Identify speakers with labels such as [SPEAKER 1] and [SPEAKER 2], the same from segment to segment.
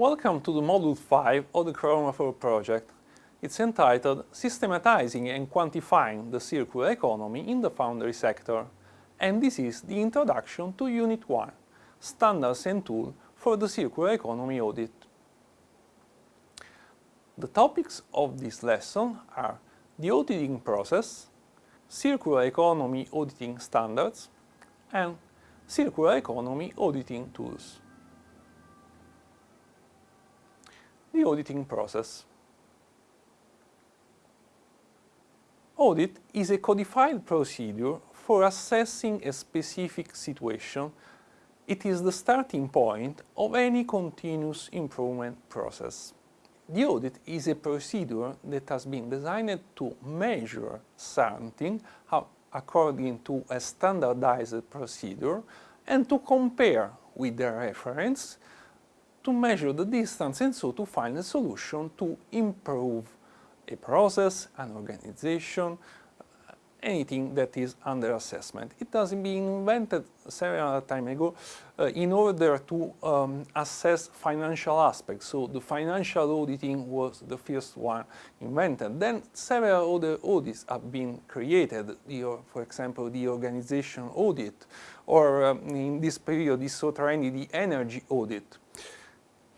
[SPEAKER 1] Welcome to the Module 5 of the Chronophore project. It's entitled Systematizing and Quantifying the Circular Economy in the Foundry Sector. And this is the introduction to Unit 1, Standards and Tools for the Circular Economy Audit. The topics of this lesson are the auditing process, circular economy auditing standards, and circular economy auditing tools. The auditing process. Audit is a codified procedure for assessing a specific situation. It is the starting point of any continuous improvement process. The audit is a procedure that has been designed to measure something according to a standardized procedure and to compare with the reference to measure the distance and so to find a solution to improve a process, an organization, anything that is under assessment. It has been invented several time ago uh, in order to um, assess financial aspects. So the financial auditing was the first one invented. Then several other audits have been created, the, for example, the organization audit, or um, in this period is so trendy, the energy audit.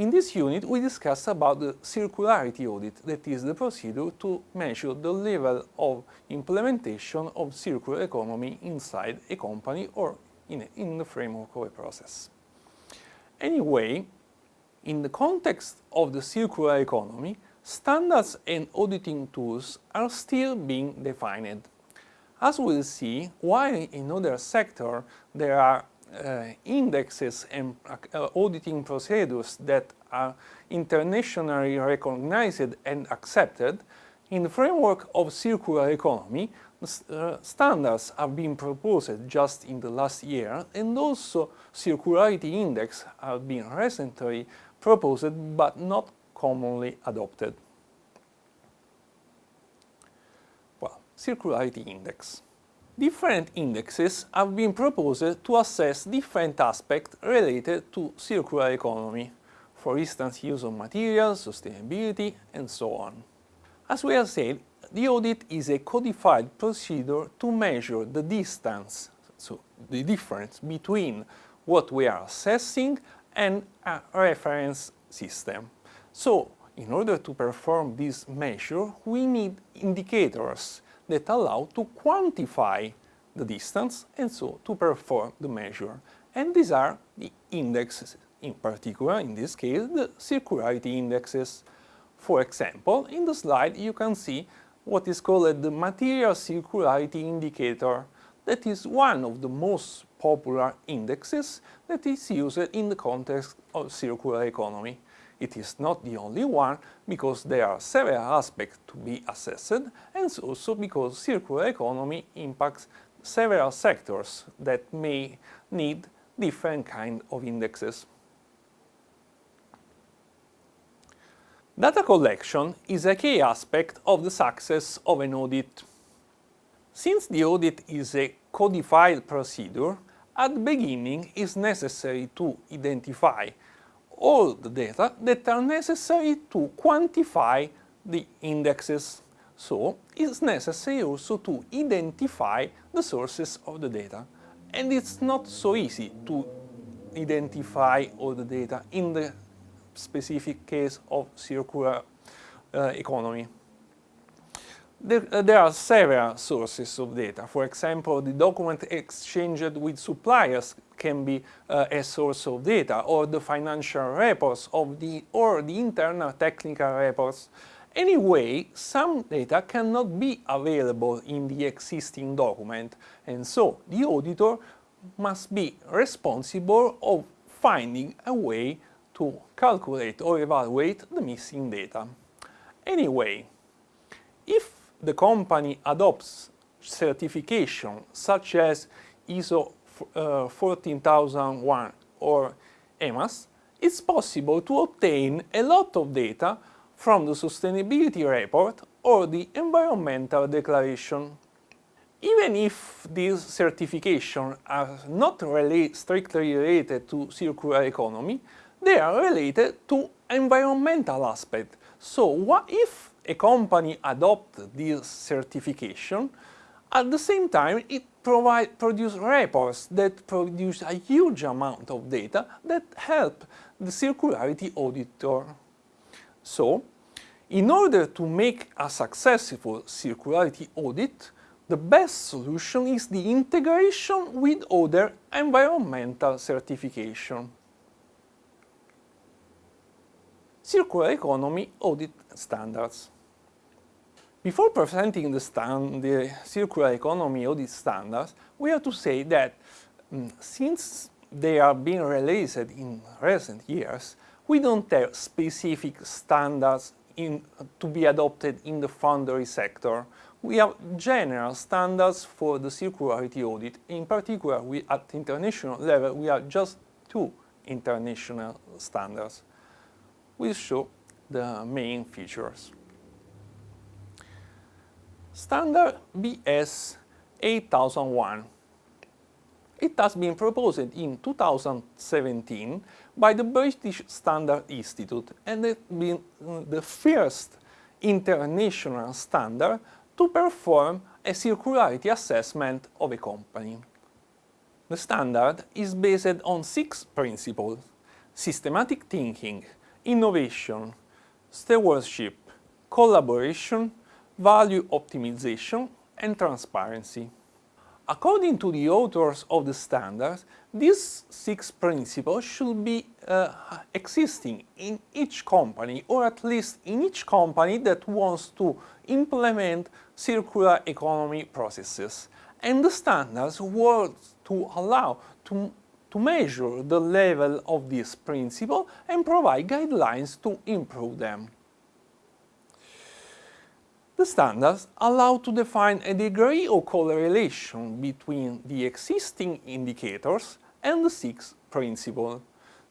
[SPEAKER 1] In this unit, we discuss about the circularity audit, that is the procedure to measure the level of implementation of circular economy inside a company or in, a, in the framework of a process. Anyway, in the context of the circular economy, standards and auditing tools are still being defined. As we'll see, while in other sectors there are indexes and uh, auditing procedures that are internationally recognized and accepted, in the framework of circular economy, uh, standards have been proposed just in the last year and also circularity index have been recently proposed but not commonly adopted. Well, circularity index. Different indexes have been proposed to assess different aspects related to circular economy, for instance use of materials, sustainability, and so on. As we have said, the audit is a codified procedure to measure the distance, so the difference between what we are assessing and a reference system. So, in order to perform this measure, we need indicators that allow to quantify the distance and so to perform the measure. And these are the indexes, in particular, in this case, the circularity indexes. For example, in the slide you can see what is called the material circularity indicator. That is one of the most popular indexes that is used in the context of circular economy. It is not the only one because there are several aspects to be assessed and also because circular economy impacts several sectors that may need different kind of indexes. Data collection is a key aspect of the success of an audit. Since the audit is a codified procedure, at the beginning it is necessary to identify all the data that are necessary to quantify the indexes. So it's necessary also to identify the sources of the data. And it's not so easy to identify all the data in the specific case of circular uh, economy. There, uh, there, are several sources of data. For example, the document exchanged with suppliers can be uh, a source of data, or the financial reports of the or the internal technical reports. Anyway, some data cannot be available in the existing document, and so the auditor must be responsible of finding a way to calculate or evaluate the missing data. Anyway, if the company adopts certification such as ISO uh, 14001 or EMAS, it's possible to obtain a lot of data from the sustainability report or the environmental declaration. Even if these certifications are not really strictly related to circular economy, they are related to environmental aspect. So what if a company adopts this certification, at the same time it provide, produce reports that produce a huge amount of data that help the circularity auditor. So, in order to make a successful circularity audit, the best solution is the integration with other environmental certification. Circular economy audit standards. Before presenting the, stand, the circular economy audit standards, we have to say that um, since they are being released in recent years, we don't have specific standards in, to be adopted in the foundry sector. We have general standards for the circularity audit. In particular, we, at international level, we have just two international standards. We show the main features. Standard BS 8001. It has been proposed in 2017 by the British Standard Institute and has been uh, the first international standard to perform a circularity assessment of a company. The standard is based on six principles systematic thinking, innovation, stewardship, collaboration, value optimization and transparency. According to the authors of the standards, these six principles should be uh, existing in each company, or at least in each company that wants to implement circular economy processes. And the standards work to allow to, to measure the level of this principle and provide guidelines to improve them. The standards allow to define a degree of correlation between the existing indicators and the six principles.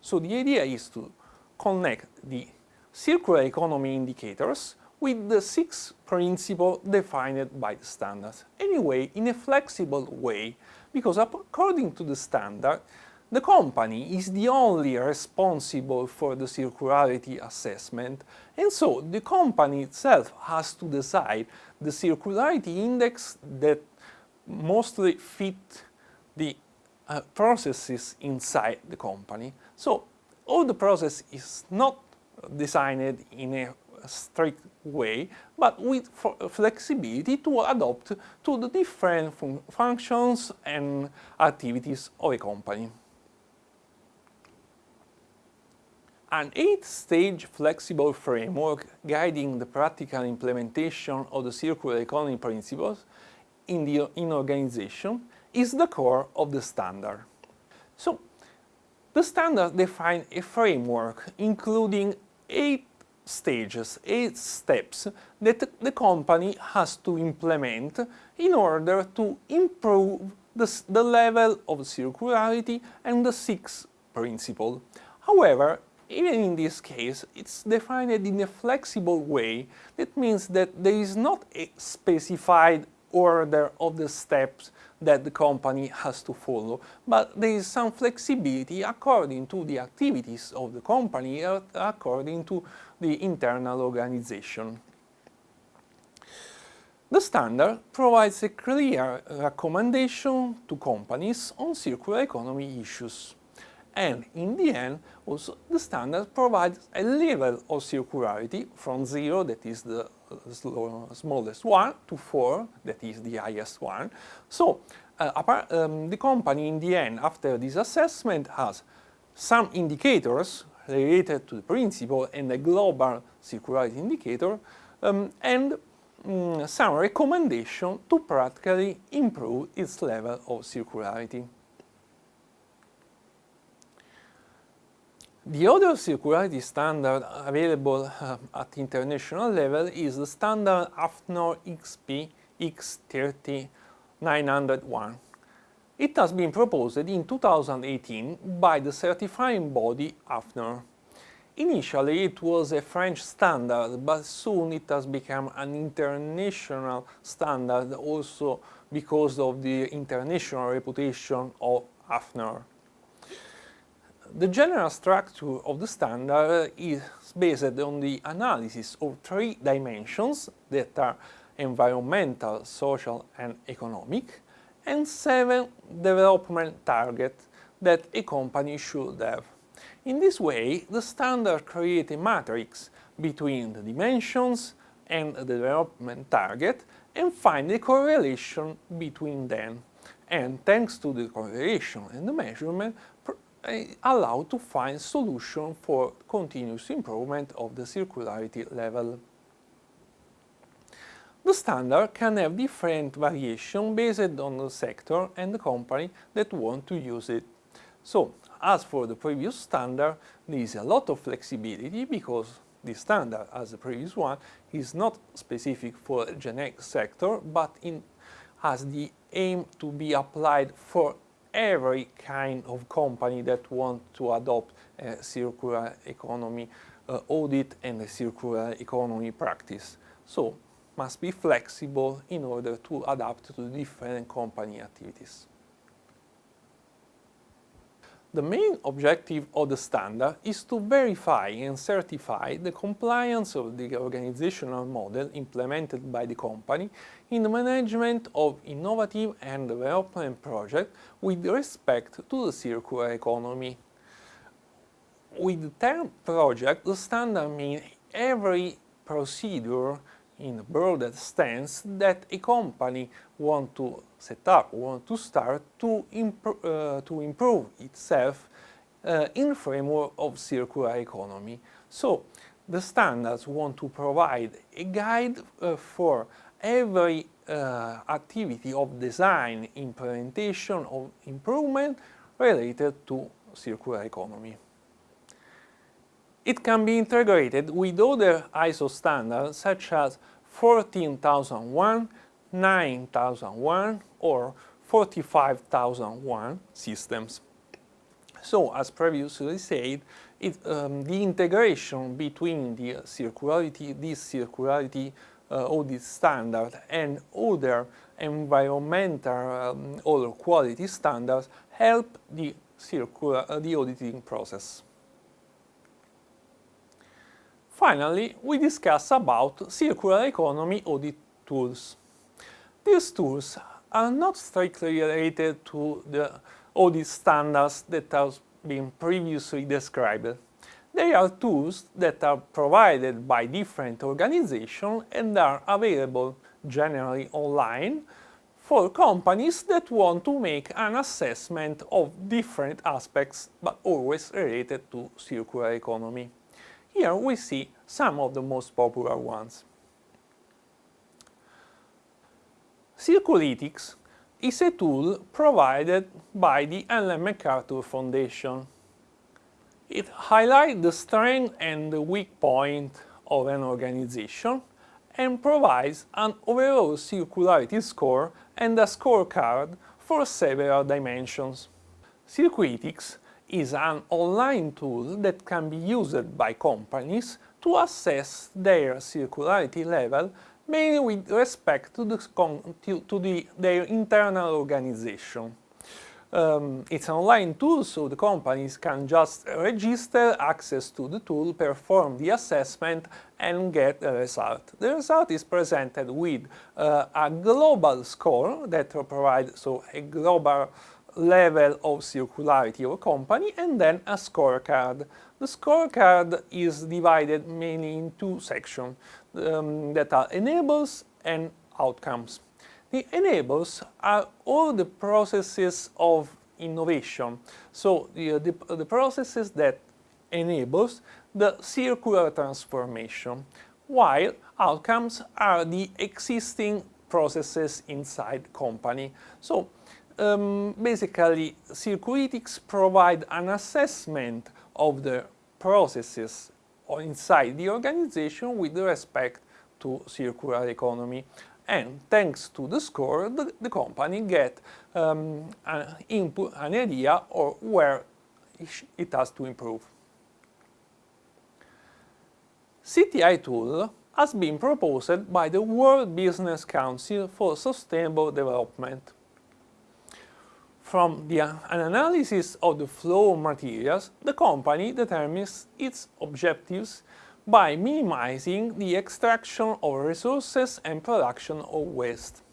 [SPEAKER 1] So the idea is to connect the circular economy indicators with the six principles defined by the standards. Anyway, in a flexible way, because according to the standard, the company is the only responsible for the circularity assessment and so the company itself has to decide the circularity index that mostly fit the uh, processes inside the company. So all the process is not designed in a strict way, but with flexibility to adapt to the different fun functions and activities of a company. An eight-stage flexible framework guiding the practical implementation of the circular economy principles in the in organization is the core of the standard. So, the standard defines a framework including eight stages, eight steps that the company has to implement in order to improve the, the level of circularity and the six principles. However, even in this case, it's defined in a flexible way. That means that there is not a specified order of the steps that the company has to follow, but there is some flexibility according to the activities of the company, uh, according to the internal organization. The standard provides a clear recommendation to companies on circular economy issues and in the end also the standard provides a level of circularity from 0 that is the smallest one to 4 that is the highest one. So uh, apart, um, the company in the end after this assessment has some indicators related to the principle and a global circularity indicator um, and um, some recommendation to practically improve its level of circularity. The other circularity standard available uh, at international level is the standard AFNOR XP X30901. It has been proposed in 2018 by the certifying body AFNOR. Initially it was a French standard, but soon it has become an international standard also because of the international reputation of AFNOR. The general structure of the standard is based on the analysis of three dimensions that are environmental, social and economic, and seven development targets that a company should have. In this way, the standard creates a matrix between the dimensions and the development target and find a correlation between them. And thanks to the correlation and the measurement, allow to find solution for continuous improvement of the circularity level. The standard can have different variation based on the sector and the company that want to use it. So, as for the previous standard, there is a lot of flexibility because the standard, as the previous one, is not specific for a generic sector, but in, has the aim to be applied for every kind of company that want to adopt a circular economy uh, audit and a circular economy practice. So must be flexible in order to adapt to different company activities. The main objective of the standard is to verify and certify the compliance of the organizational model implemented by the company in the management of innovative and development projects with respect to the circular economy. With the term project, the standard means every procedure in broader sense that a company want to set up, want to start to, uh, to improve itself uh, in framework of circular economy. So the standards want to provide a guide uh, for every uh, activity of design, implementation, of improvement related to circular economy. It can be integrated with other ISO standards such as 14001, 9001 or 45001 systems. So, as previously said, it, um, the integration between the circularity, this circularity uh, audit standard and other environmental um, or quality standards help the, circular, uh, the auditing process. Finally, we discuss about circular economy audit tools. These tools are not strictly related to the audit standards that have been previously described. They are tools that are provided by different organizations and are available generally online for companies that want to make an assessment of different aspects but always related to circular economy. Here we see some of the most popular ones. Circulytics is a tool provided by the Ellen MacArthur Foundation. It highlights the strength and the weak point of an organization and provides an overall circularity score and a scorecard for several dimensions. Circulytics is an online tool that can be used by companies to assess their circularity level mainly with respect to, the, to the, their internal organization. Um, it's an online tool, so the companies can just register access to the tool, perform the assessment and get a result. The result is presented with uh, a global score that provides so a global level of circularity of a company and then a scorecard. The scorecard is divided mainly in two sections um, that are enables and outcomes. The enables are all the processes of innovation, so the, the, the processes that enables the circular transformation, while outcomes are the existing processes inside company. So um, basically, Circulytics provide an assessment of the processes inside the organization with respect to circular economy. And thanks to the score, the, the company get um, an input, an idea of where it has to improve. CTI tool has been proposed by the World Business Council for Sustainable Development. From the, an analysis of the flow of materials, the company determines its objectives by minimizing the extraction of resources and production of waste.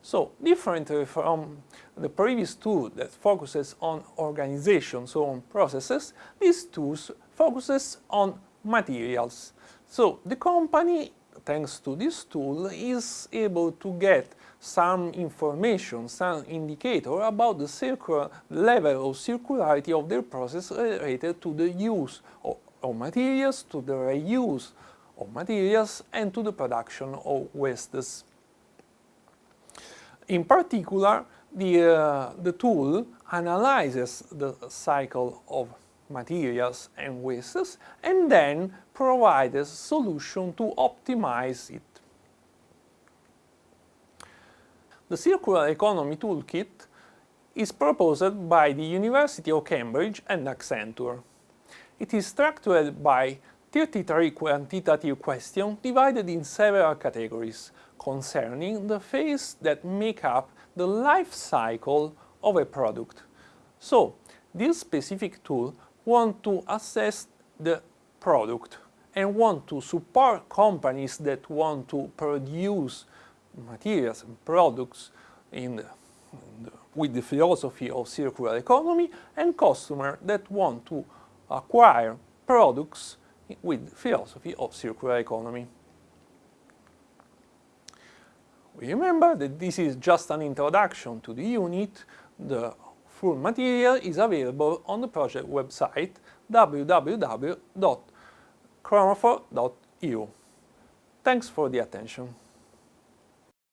[SPEAKER 1] So, differently from the previous tool that focuses on organization, so on processes, this tool focuses on materials. So, the company, thanks to this tool, is able to get some information, some indicator about the circular level of circularity of their process related to the use of, of materials, to the reuse of materials, and to the production of wastes. In particular, the, uh, the tool analyzes the cycle of materials and wastes and then provides a solution to optimize it. The Circular Economy Toolkit is proposed by the University of Cambridge and Accenture. It is structured by 33 quantitative questions divided in several categories concerning the phases that make up the life cycle of a product. So, this specific tool wants to assess the product and want to support companies that want to produce materials and products in the, in the, with the philosophy of circular economy and customers that want to acquire products with the philosophy of circular economy. We remember that this is just an introduction to the unit. The full material is available on the project website www.chronofor.eu. Thanks for the attention.